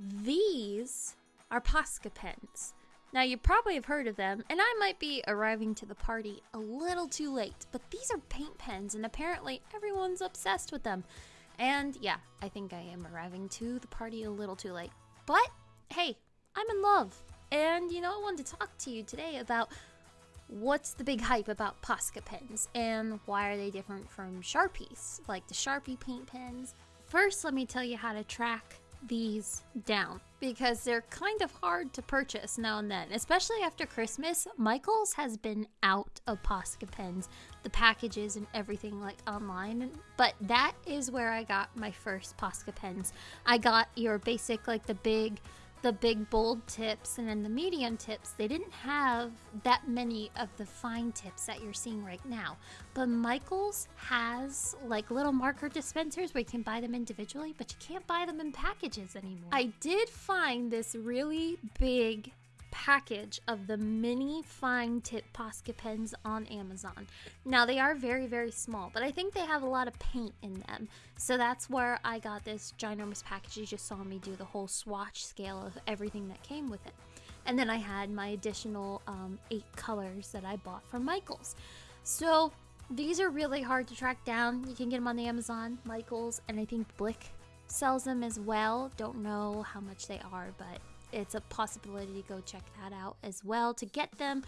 these are Posca pens. Now, you probably have heard of them, and I might be arriving to the party a little too late, but these are paint pens, and apparently everyone's obsessed with them. And yeah, I think I am arriving to the party a little too late. But hey, I'm in love. And you know, I wanted to talk to you today about what's the big hype about Posca pens and why are they different from Sharpies, like the Sharpie paint pens. First, let me tell you how to track these down because they're kind of hard to purchase now and then, especially after Christmas. Michaels has been out of Posca pens, the packages and everything like online, but that is where I got my first Posca pens. I got your basic, like the big the big bold tips and then the medium tips, they didn't have that many of the fine tips that you're seeing right now. But Michaels has like little marker dispensers where you can buy them individually, but you can't buy them in packages anymore. I did find this really big package of the mini fine tip Posca pens on Amazon. Now they are very very small, but I think they have a lot of paint in them. So that's where I got this ginormous package. You just saw me do the whole swatch scale of everything that came with it. And then I had my additional um, eight colors that I bought from Michaels. So these are really hard to track down. You can get them on the Amazon, Michaels, and I think Blick sells them as well. Don't know how much they are, but it's a possibility to go check that out as well to get them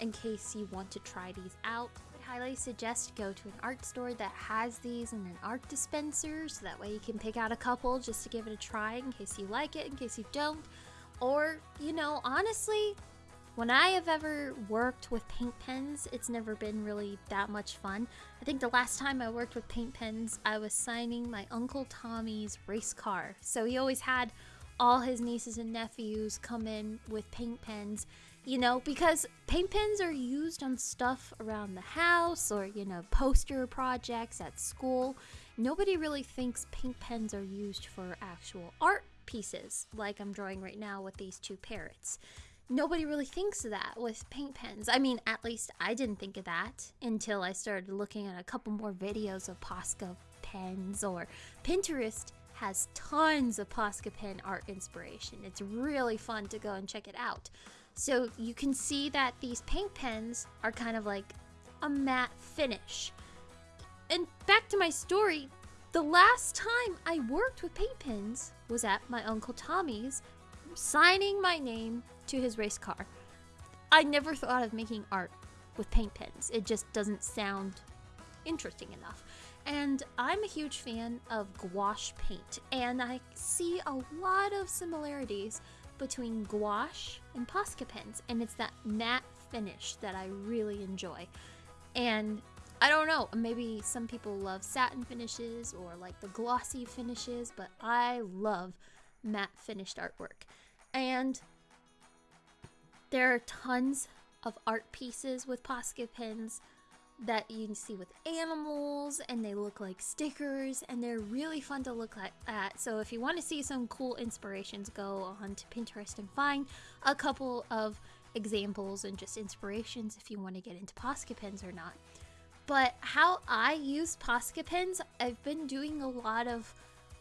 in case you want to try these out. I highly suggest go to an art store that has these in an art dispenser so that way you can pick out a couple just to give it a try in case you like it, in case you don't. Or, you know, honestly, when I have ever worked with paint pens, it's never been really that much fun. I think the last time I worked with paint pens, I was signing my Uncle Tommy's race car. So he always had all his nieces and nephews come in with paint pens, you know, because paint pens are used on stuff around the house or, you know, poster projects at school. Nobody really thinks paint pens are used for actual art pieces, like I'm drawing right now with these two parrots. Nobody really thinks of that with paint pens. I mean, at least I didn't think of that until I started looking at a couple more videos of Posca pens or Pinterest has tons of Posca pen art inspiration. It's really fun to go and check it out. So you can see that these paint pens are kind of like a matte finish. And back to my story, the last time I worked with paint pens was at my Uncle Tommy's, signing my name to his race car. I never thought of making art with paint pens. It just doesn't sound interesting enough. And I'm a huge fan of gouache paint, and I see a lot of similarities between gouache and Posca pens, and it's that matte finish that I really enjoy. And I don't know, maybe some people love satin finishes or like the glossy finishes, but I love matte finished artwork. And there are tons of art pieces with Posca pens that you see with animals and they look like stickers and they're really fun to look at. So if you want to see some cool inspirations, go on to Pinterest and find a couple of examples and just inspirations if you want to get into Posca pens or not. But how I use Posca pens, I've been doing a lot of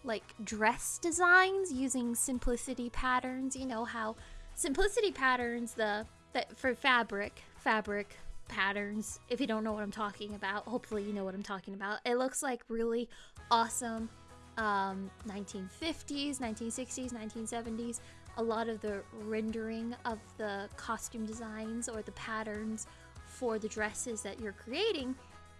like dress designs using simplicity patterns. You know how simplicity patterns the that for fabric, fabric patterns. If you don't know what I'm talking about, hopefully you know what I'm talking about. It looks like really awesome um, 1950s, 1960s, 1970s. A lot of the rendering of the costume designs or the patterns for the dresses that you're creating,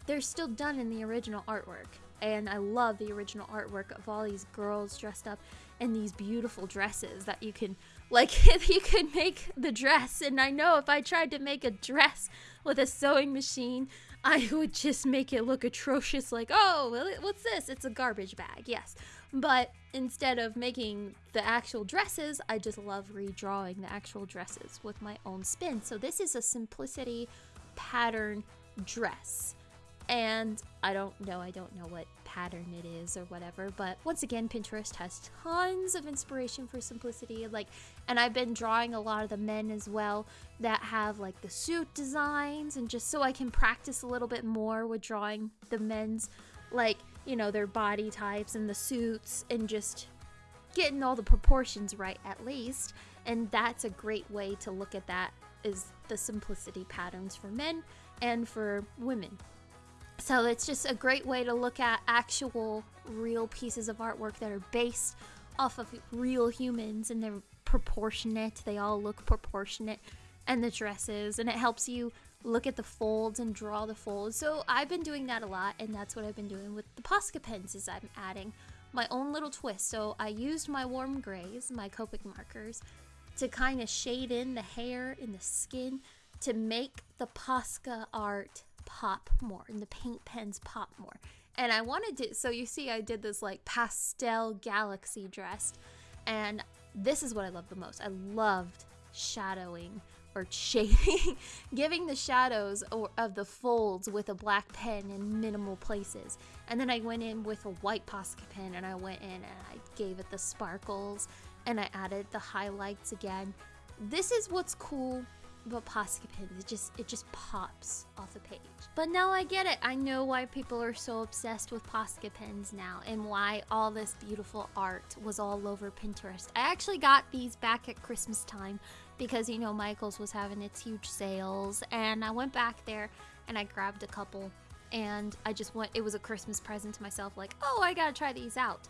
they're still done in the original artwork. And I love the original artwork of all these girls dressed up in these beautiful dresses that you can like if you could make the dress and i know if i tried to make a dress with a sewing machine i would just make it look atrocious like oh what's this? It's a garbage bag. Yes. But instead of making the actual dresses i just love redrawing the actual dresses with my own spin. So this is a simplicity pattern dress. And I don't know, I don't know what pattern it is or whatever, but once again, Pinterest has tons of inspiration for simplicity. Like, and I've been drawing a lot of the men as well that have like the suit designs, and just so I can practice a little bit more with drawing the men's, like, you know, their body types and the suits, and just getting all the proportions right at least. And that's a great way to look at that is the simplicity patterns for men and for women. So it's just a great way to look at actual real pieces of artwork that are based off of real humans and they're proportionate. They all look proportionate and the dresses and it helps you look at the folds and draw the folds. So I've been doing that a lot and that's what I've been doing with the Posca pens is I'm adding my own little twist. So I used my warm grays, my Copic markers, to kind of shade in the hair and the skin to make the Posca art pop more and the paint pens pop more. And I wanted to, so you see, I did this like pastel galaxy dress, and this is what I love the most. I loved shadowing or shading, giving the shadows or, of the folds with a black pen in minimal places. And then I went in with a white Posca pen and I went in and I gave it the sparkles and I added the highlights again. This is what's cool but Posca pens, it just it just pops off the page. But now I get it. I know why people are so obsessed with Posca pens now and why all this beautiful art was all over Pinterest. I actually got these back at Christmas time because you know Michaels was having its huge sales and I went back there and I grabbed a couple and I just went it was a Christmas present to myself like, "Oh, I got to try these out."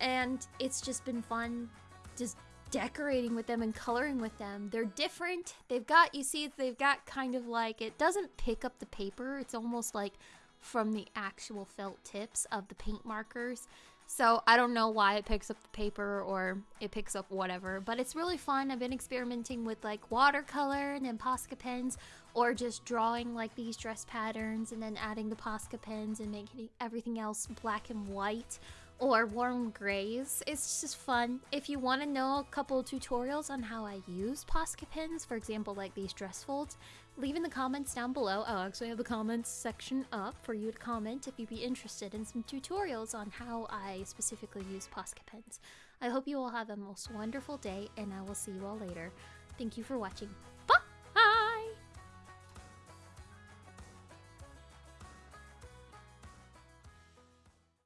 And it's just been fun just decorating with them and coloring with them. They're different. They've got, you see, they've got kind of like, it doesn't pick up the paper. It's almost like from the actual felt tips of the paint markers. So I don't know why it picks up the paper or it picks up whatever, but it's really fun. I've been experimenting with like watercolor and then Posca pens or just drawing like these dress patterns and then adding the Posca pens and making everything else black and white or warm grays. It's just fun. If you want to know a couple tutorials on how I use Posca pens, for example, like these dress folds, leave in the comments down below. Oh, I'll actually have the comments section up for you to comment if you'd be interested in some tutorials on how I specifically use Posca pens. I hope you all have a most wonderful day, and I will see you all later. Thank you for watching.